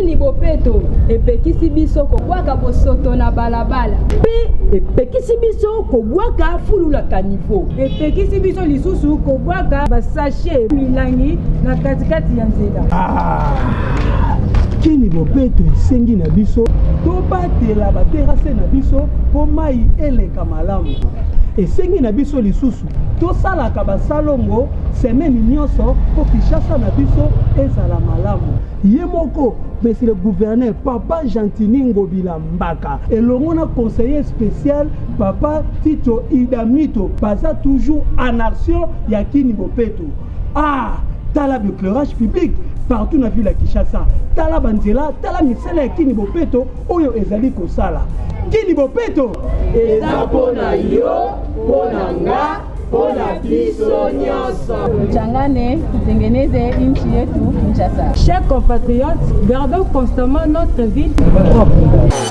Nini bopeto epekisi biso kobwaka bosoto na balabala? Mpe epekisi biso kobwaka fulula kanivo. Epekisi biso lisusu kobwaka basashe milangi na katikati ya nzela. Ah, kini bopeto esengi na biso tobatela baterase na biso mpo mai eleka malamu. Esengi na biso lisusu tosalaka basalongo semeni nyonso mpo Kinshasa na biso ezala malamu. Ye moko, Monsieur le Gouverneur, Papa Gentiny Ngobila Mbaka, elongo na Conseiller special, Papa Tito Idamito, baza toujours en action ya Kin Bopeto. Ah! Tala b'eclairages publics partout na ville ya Kinshasa, tala ba nzela, tala misala ya Kin Bopeto oyo ezali kosala. Kin Bopeto! Eza mpo na yo, mpo na nga. mpo na biso nyonso. Tuchangane tutengeneze nchi yetu Kinshasa. Chers compatriotes, gardons constamment notre ville propre.